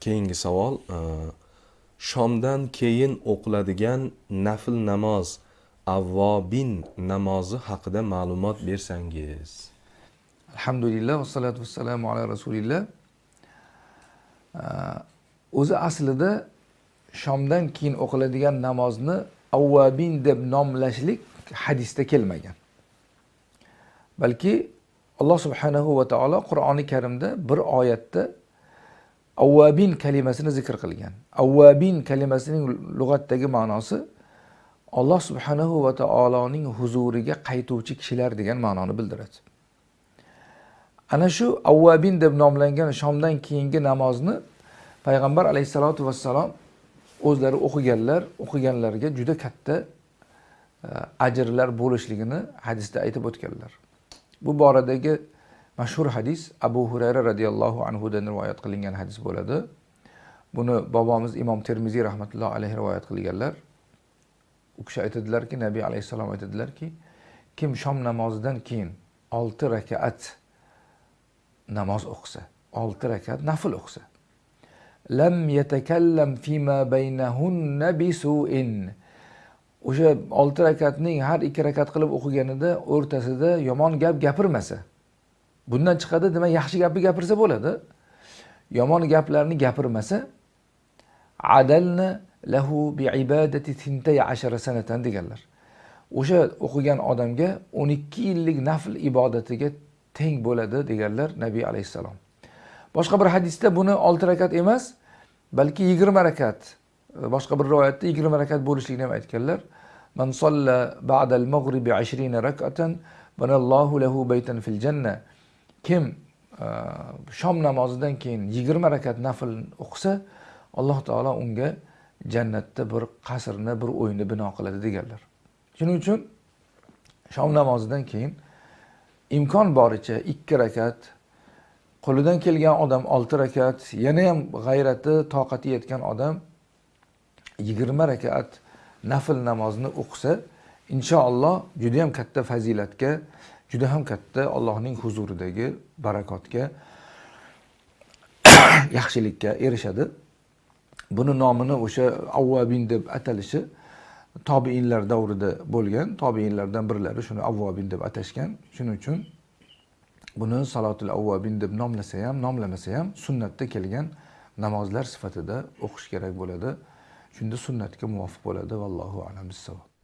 keyingi savol e, shomdan keyin o'qiladigan nafl namoz avvobin namozi haqida ma'lumot bersangiz. Alhamdulillah vassalatu vassalamu ala rasulillah. E, o'zi aslida shomdan keyin o'qiladigan namozni avvabin deb nomlashlik hadisda kelmagan. Balki alloh subhanahu va taolo qur'oni karimda bir oyatda avvabin kalimasini zikr qilgan. Avvabin kalimasining lug'atdagi ma'nosi alloh subhanahu va taoloning huzuriga qaytuvchi kishilar degan ma'noni bildiradi. Ana shu avvabin deb nomlangan shomdan keyingi namozni payg'ambar alayhissalotu vassalom o'zlari o'qiganlar o'qiganlarga juda katta e, ajrlar bo'lishligini hadisda aytib o'tganlar. Bu boradagi mashhur hadis abu hurayra roziyallohu anhudan rivoyat qilingan hadis bo'ladi. Buni bobomiz imom termiziy rahmatullohi alayhi rivoyat qilganlar. U kishi aytadilarki nabiy alayhissalom aytadilarki kim shom namozidan keyin olti rakaat namoz o'qisa olti rakat nafl o'qisa lam yatakallam fima baynahunna bisu'in o'sha olti rakatning har ikki rakat qilib o'qiganida o'rtasida yomon gap gapirmasa bundan chiqadi demak yaxshi gapni gapirsa bo'ladi. Yomon gaplarni gapirmasa adalna lahu bi ibadati tintay ashara sanatan deganlar. O'sha o'qigan odamga o'n ikki yillik nafl ibodatiga teng bo'ladi deganlar nabiy alayhissalom. Boshqa bir hadisda buni olti rakat emas balki yigirma rakat boshqa bir rivoyatda yigirma rakat bo'lishligini ham aytganlar. Man solla ba'dal mag'ribi ashrina rakatan banallohu lahu baytan fil janna. Kim uh, shom namozidan keyin yigirma rakat nafl o'qisa alloh taolo unga jannatda bir qasrni bir uyni bino qiladi deganlar. Shuning uchun shom namozidan keyin imkon boricha 2 rakat qo'lidan kelgan odam 6 rakat yana ham g'ayrati toqati yetgan odam yigirma rakat nafl namozni o'qisa inshaalloh juda ham katta fazilatga juda ham katta allohning huzuridagi barakotga yaxshilikka erishadi. Buni nomini o'sha avvobin deb atalishi tobiinlar davrida bo'lgan tobiinlardan birlari shuni avvobin deb atashgan. Shuning uchun buni salotul avvobin deb nomlasa ham nomlamasa ham sunnatda kelgan namozlar sifatida o'qish kerak bo'ladi. Shunda sunnatga muvofiq bo'ladi vallohu alam bissavob